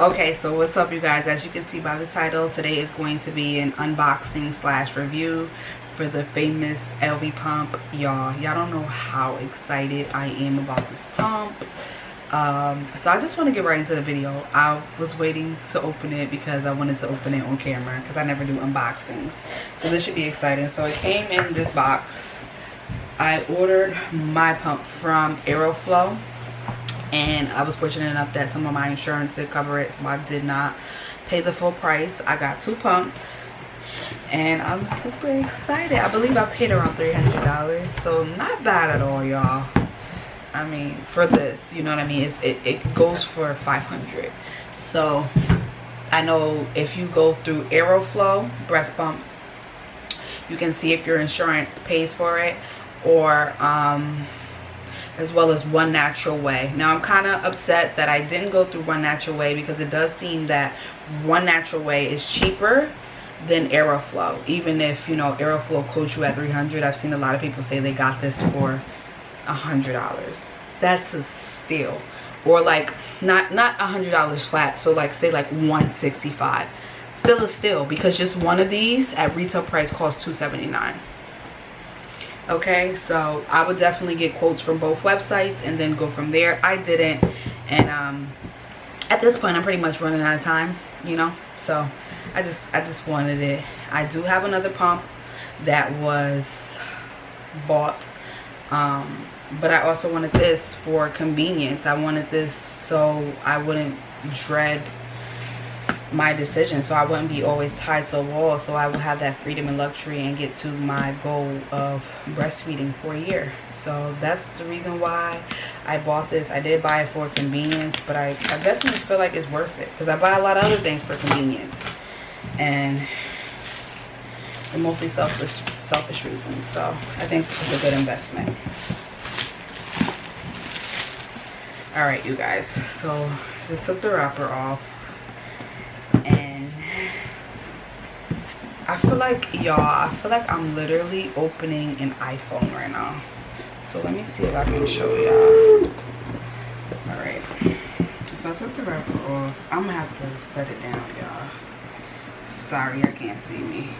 okay so what's up you guys? As you can see by the title today is going to be an unboxing slash review for the famous Elvie pump y'all. Y'all don't know how excited i am about this pump. Um, so i just want to get right into the video. I was waiting to open it because i wanted to open it on camera because i never do unboxings. So this should be exciting. So it came in this box. I ordered my pump from aeroflow and I was fortunate enough that some of my insurance did cover it so I did not pay the full price. I got two pumps and I'm super excited. I believe I paid around $300 so not bad at all y'all. I mean for this you know what I mean? It's, it, it goes for 500 so I know if you go through Aeroflow breast pumps you can see if your insurance pays for it or um, as well as one natural way. Now i'm kind of upset that i didn't go through one natural way because it does seem that one natural way is cheaper than aeroflow. Even if you know aeroflow quotes you at 300 i've seen a lot of people say they got this for a hundred dollars. That's a steal. Or like not not a hundred dollars flat so like say like 165 still a steal because just one of these at retail price costs 279 okay so i would definitely get quotes from both websites and then go from there. I didn't and um at this point i'm pretty much running out of time you know? So i just i just wanted it. I do have another pump that was bought um but i also wanted this for convenience. I wanted this so i wouldn't dread my decision so i wouldn't be always tied to a wall so i would have that freedom and luxury and get to my goal of breastfeeding for a year. So that's the reason why i bought this. I did buy it for convenience but i, I definitely feel like it's worth it because i buy a lot of other things for convenience and mostly selfish selfish reasons so i think it's a good investment. All right you guys so just took the wrapper off I feel like y'all I feel like I'm literally opening an iPhone right now. So let me see if I can show y'all. All right. So I took the wrapper off. I'm gonna have to set it down y'all. Sorry I can't see me.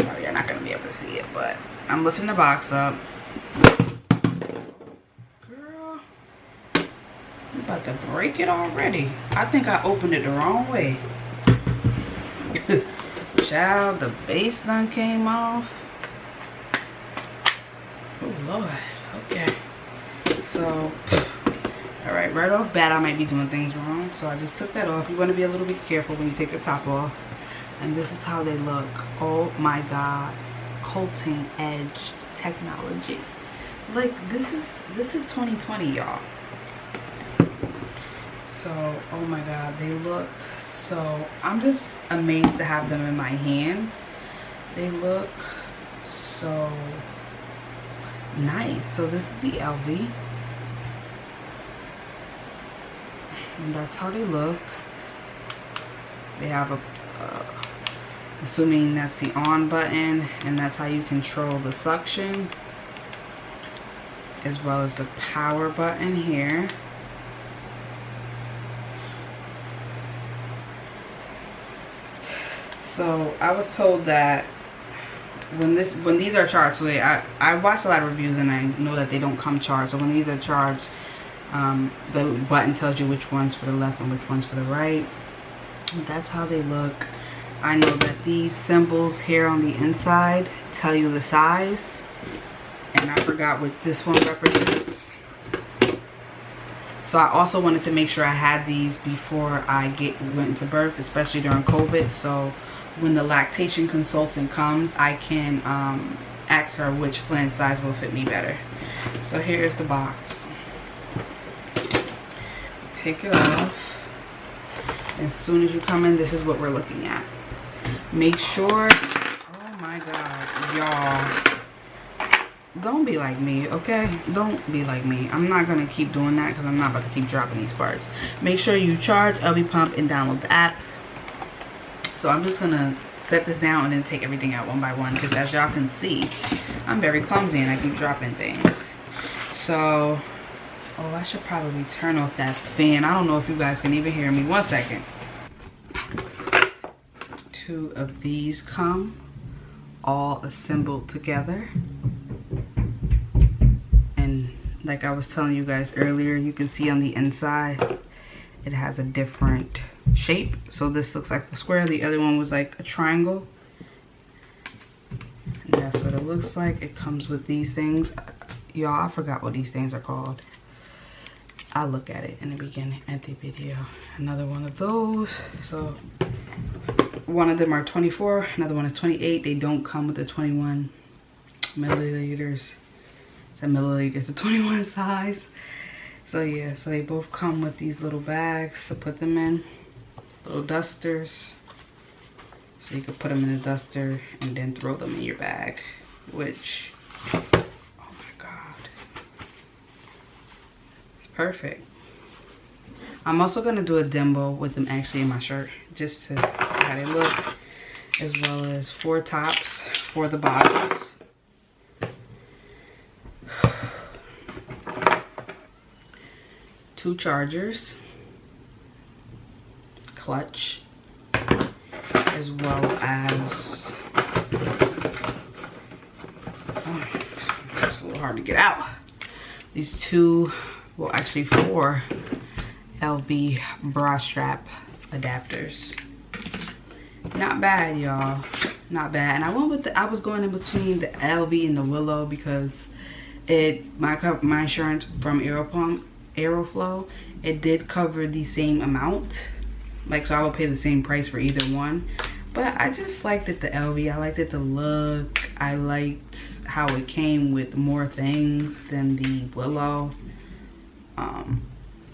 Sorry you're not gonna be able to see it but I'm lifting the box up. Girl I'm about to break it already. I think I opened it the wrong way Child, the base done came off. Oh, Lord. Okay. So, all right, right off bat, I might be doing things wrong. So I just took that off. You want to be a little bit careful when you take the top off. And this is how they look. Oh my God. Colting edge technology. Like this is, this is 2020, y'all. So, oh my God, they look so i'm just amazed to have them in my hand. They look so nice. So this is the Elvie and that's how they look. They have a uh, assuming that's the on button and that's how you control the suction as well as the power button here so i was told that when this when these are charged so they, i i watched a lot of reviews and i know that they don't come charged. So when these are charged um, the button tells you which one's for the left and which one's for the right. That's how they look. I know that these symbols here on the inside tell you the size and i forgot what this one represents. So i also wanted to make sure i had these before i get went into birth especially during covid. So when the lactation consultant comes, I can um, ask her which flange size will fit me better. So here's the box. Take it off. As soon as you come in, this is what we're looking at. Make sure, oh my God, y'all don't be like me okay don't be like me i'm not gonna keep doing that because i'm not about to keep dropping these parts make sure you charge Elvie pump and download the app so i'm just gonna set this down and then take everything out one by one because as y'all can see i'm very clumsy and i keep dropping things so Oh, I should probably turn off that fan. I don't know if you guys can even hear me. One second. Two of these come all assembled together. And like I was telling you guys earlier, you can see on the inside, it has a different shape. So this looks like a square. The other one was like a triangle. And that's what it looks like. It comes with these things. Y'all, I forgot what these things are called. I'll look at it in the beginning at the video. Another one of those. So one of them are 24, another one is 28. They don't come with the 21 milliliters. It's a milliliters, a 21 size. So yeah, so they both come with these little bags to put them in. Little dusters. So you could put them in a duster and then throw them in your bag. Which, oh my God. It's perfect. I'm also gonna do a demo with them actually in my shirt just to see how they look as well as four tops for the bottoms. Two chargers, clutch, as well as, oh, it's a little hard to get out. These two, well actually four Elvie bra strap adapters. Not bad, y'all. Not bad. And I went with the, I was going in between the Elvie and the Willow because it my my insurance from Aeropump Aeroflow it did cover the same amount like so I would pay the same price for either one. But I just liked it the Elvie I liked it the look. I liked how it came with more things than the Willow. Um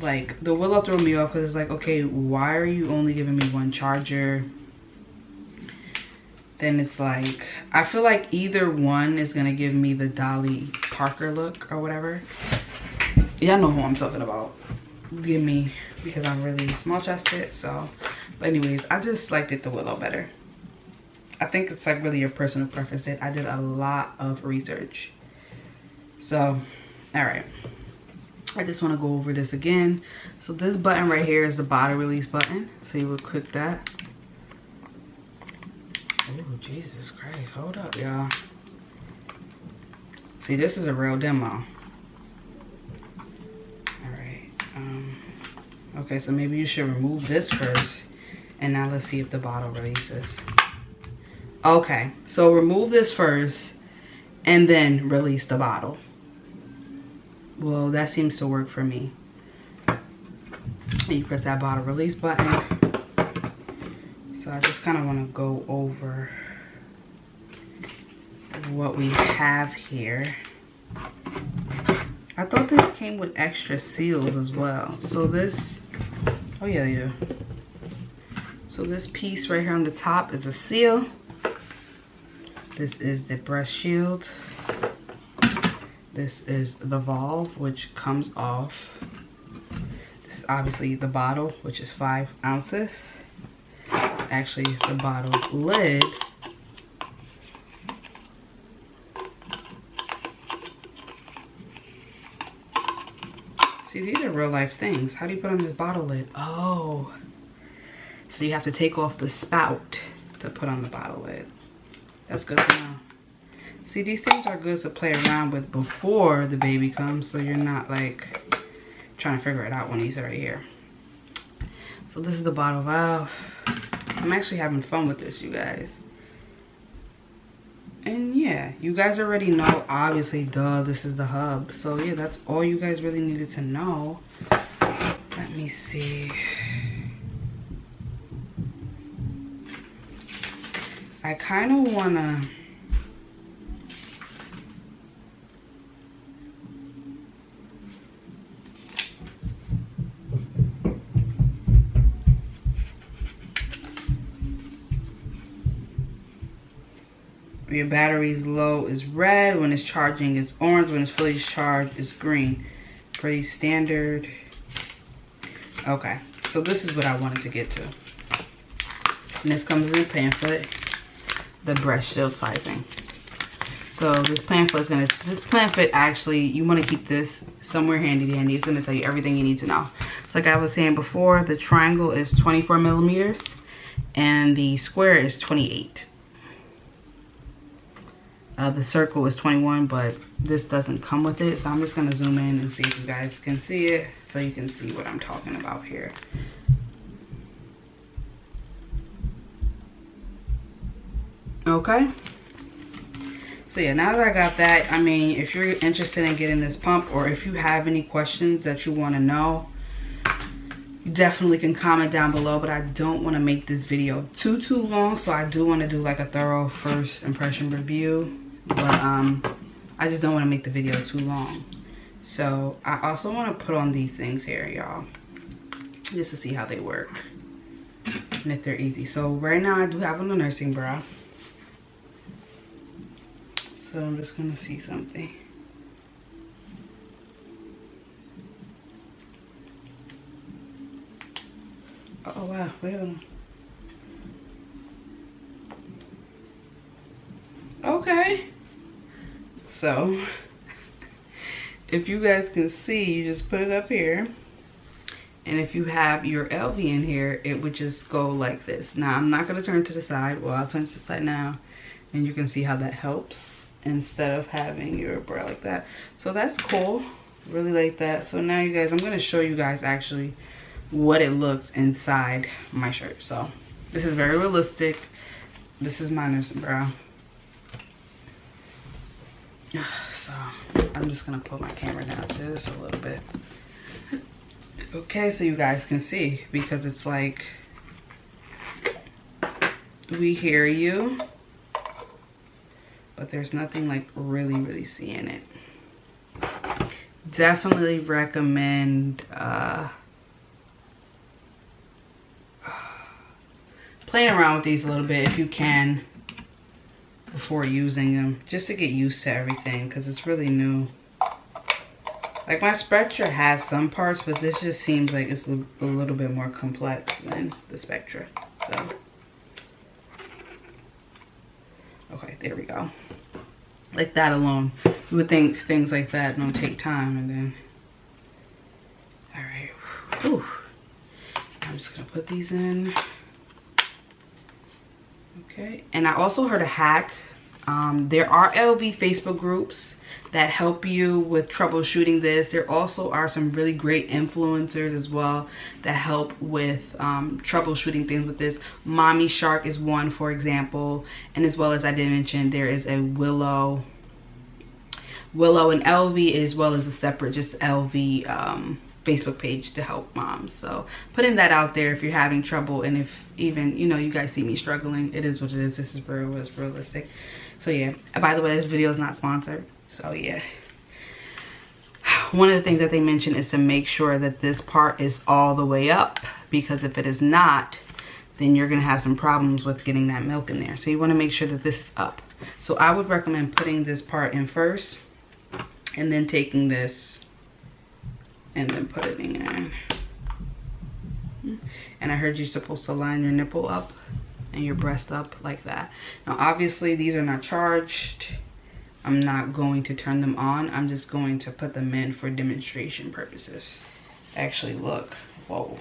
like the willow threw me off because it's like okay why are you only giving me one charger? Then it's like i feel like either one is gonna give me the dolly parker look or whatever. Y'all know who i'm talking about. Give me because i'm really small chested so but anyways i just liked it the willow better i think it's like really your personal preference It i did a lot of research so all right I just want to go over this again. So this button right here is the bottle release button. So you would click that. Oh, Jesus Christ. Hold up, y'all. See, this is a real demo. Alright. Um, okay, so maybe you should remove this first. And now let's see if the bottle releases. Okay, so remove this first. And then release the bottle well that seems to work for me you press that bottle release button so i just kind of want to go over what we have here i thought this came with extra seals as well so this oh yeah yeah so this piece right here on the top is a seal this is the breast shield this is the valve, which comes off. This is obviously the bottle, which is five ounces. It's actually the bottle lid. See, these are real life things. How do you put on this bottle lid? Oh, so you have to take off the spout to put on the bottle lid. That's good to know. See, these things are good to play around with before the baby comes so you're not like trying to figure it out when he's right here. So this is the bottle valve. I'm actually having fun with this, you guys. And yeah, you guys already know, obviously, duh, this is the hub. So yeah, that's all you guys really needed to know. Let me see. I kind of want to your battery's low is red. When it's charging, it's orange. When it's fully charged, it's green. Pretty standard. Okay, so this is what I wanted to get to. And this comes in a pamphlet, the breast shield sizing. So this pamphlet is gonna, this pamphlet actually, you wanna keep this somewhere handy dandy. It's gonna tell you everything you need to know. So like I was saying before, the triangle is 24 millimeters and the square is 28. Uh, the circle is 21, but this doesn't come with it. So I'm just gonna zoom in and see if you guys can see it so you can see what I'm talking about here. Okay so yeah now that i got that i mean if you're interested in getting this pump or if you have any questions that you want to know definitely can comment down below but i don't want to make this video too too long so i do want to do like a thorough first impression review but um i just don't want to make the video too long so i also want to put on these things here y'all just to see how they work and if they're easy so right now i do have on a nursing bra so I'm just gonna see something. Oh wow, wait a minute. Okay. So, if you guys can see, you just put it up here. And if you have your Elvie in here, it would just go like this. Now, I'm not gonna turn to the side. Well, I'll turn to the side now. And you can see how that helps instead of having your bra like that so that's cool really like that so now you guys i'm going to show you guys actually what it looks inside my shirt so this is very realistic this is my nursing bra so i'm just gonna put my camera down to this a little bit. Okay so you guys can see because it's like we hear you but there's nothing like really really seeing it. Definitely recommend uh playing around with these a little bit if you can before using them just to get used to everything because it's really new. Like my Spectra has some parts but this just seems like it's a little bit more complex than the Spectra so. Okay there we go. Like that alone. You would think things like that don't take time and then all right Whew. i'm just gonna put these in okay and i also heard a hack um, there are Elvie facebook groups that help you with troubleshooting this. There also are some really great influencers as well that help with um, troubleshooting things with this. Mommy Shark is one, for example. And as well as I did mention, there is a Willow. Willow and Elvie as well as a separate just Elvie um, Facebook page to help moms. So putting that out there if you're having trouble and if even, you know, you guys see me struggling, it is what it is. This is real, it's realistic. So yeah, by the way, this video is not sponsored so yeah one of the things that they mention is to make sure that this part is all the way up because if it is not then you're gonna have some problems with getting that milk in there so you want to make sure that this is up so i would recommend putting this part in first and then taking this and then put it in there. and i heard you're supposed to line your nipple up and your breast up like that now obviously these are not charged I'm not going to turn them on. I'm just going to put them in for demonstration purposes. Actually, look. Whoa.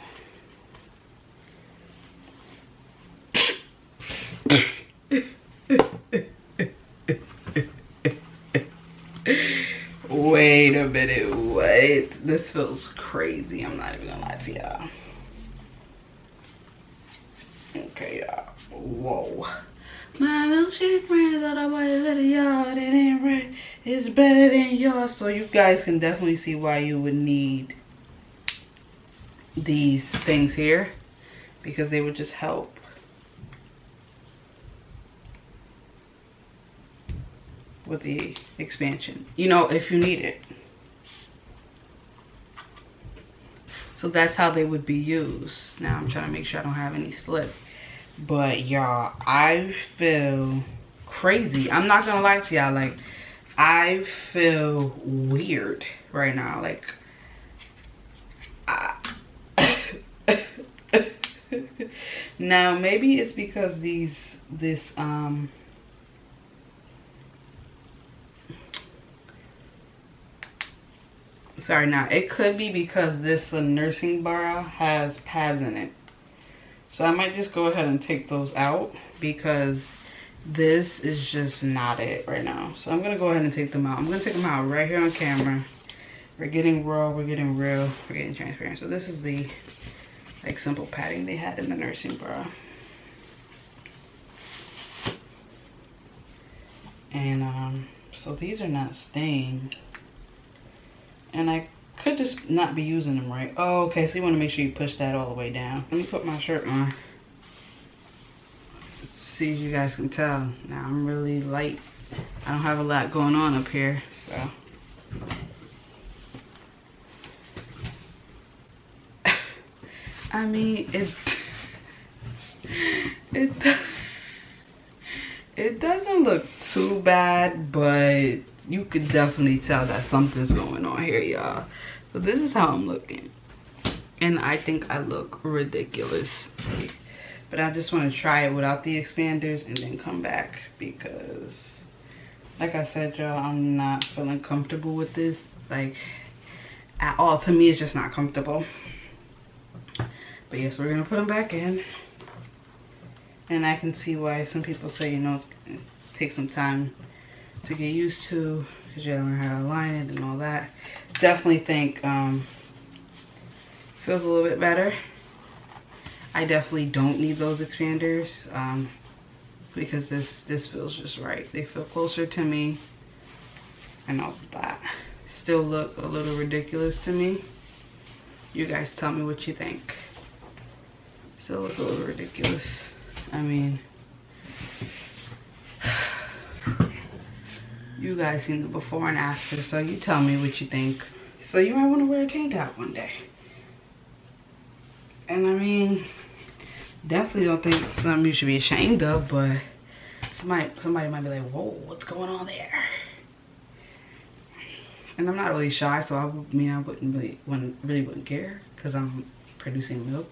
Wait a minute, wait. This feels crazy. I'm not even gonna lie to y'all. Okay, y'all. Whoa. My milkshake friends that I was at the yard and ain't red is better than yours. So you guys can definitely see why you would need these things here because they would just help. with the expansion you know if you need it so that's how they would be used. Now i'm trying to make sure i don't have any slip. But y'all i feel crazy. I'm not gonna lie to y'all like i feel weird right now. Like I, now maybe it's because these this um sorry now it could be because this uh, nursing bra has pads in it. So i might just go ahead and take those out because this is just not it right now. So i'm gonna go ahead and take them out. I'm gonna take them out right here on camera. We're getting raw we're getting real we're getting transparent. So this is the like simple padding they had in the nursing bra and um so these are not stained and i could just not be using them right. Oh okay so you want to make sure you push that all the way down. Let me put my shirt on. See if you guys can tell now i'm really light. I don't have a lot going on up here so. I mean, it it it doesn't look too bad, but you could definitely tell that something's going on here, y'all. So this is how I'm looking. And I think I look ridiculous. But I just want to try it without the expanders and then come back because like I said, y'all, I'm not feeling comfortable with this. Like at all. To me, it's just not comfortable. But yes, we're gonna put them back in. And I can see why some people say, you know, it takes some time to get used to because you learn how to align it and all that. Definitely think um, feels a little bit better. I definitely don't need those expanders um, because this this feels just right. They feel closer to me and all that. Still look a little ridiculous to me. You guys tell me what you think still look a little ridiculous. I mean, you guys seen the before and after, so you tell me what you think. So you might want to wear a tank top one day. And I mean, definitely don't think something you should be ashamed of, but somebody somebody might be like, whoa, what's going on there? And I'm not really shy, so I mean I wouldn't really wouldn't really wouldn't care because I'm producing milk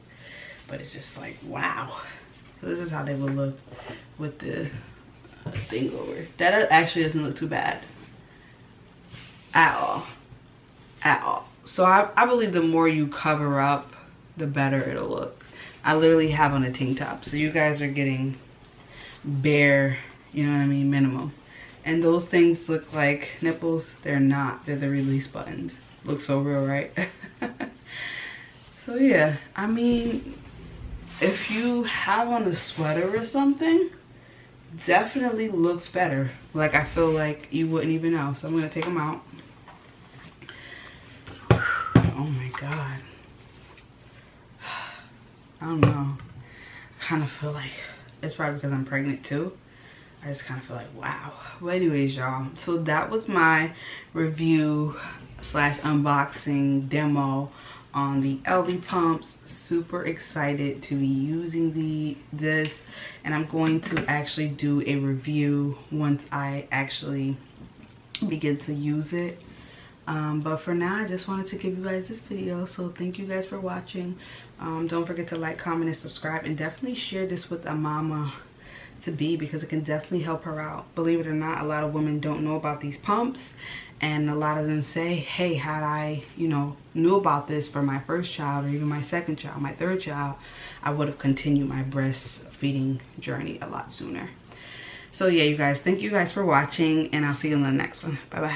but it's just like wow so this is how they would look with the thing over. That actually doesn't look too bad. At all. At all. So I, I believe the more you cover up the better it'll look. I literally have on a tank top so you guys are getting bare you know what i mean minimum. And those things look like nipples. They're not. They're the release buttons. Look so real right? So yeah. I mean if you have on a sweater or something, definitely looks better. Like I feel like you wouldn't even know. So I'm gonna take them out. Oh my God. I don't know. I kind of feel like it's probably because I'm pregnant too. I just kind of feel like, wow. Well, anyways, y'all. So that was my review slash unboxing demo on the Elvie pumps. Super excited to be using the this and I'm going to actually do a review once I actually begin to use it. Um, but for now, I just wanted to give you guys this video. So thank you guys for watching. Um, don't forget to like, comment, and subscribe. And definitely share this with a mama to be because it can definitely help her out. Believe it or not, a lot of women don't know about these pumps and a lot of them say hey had i you know knew about this for my first child or even my second child my third child i would have continued my breastfeeding journey a lot sooner. So yeah you guys thank you guys for watching and i'll see you in the next one. Bye bye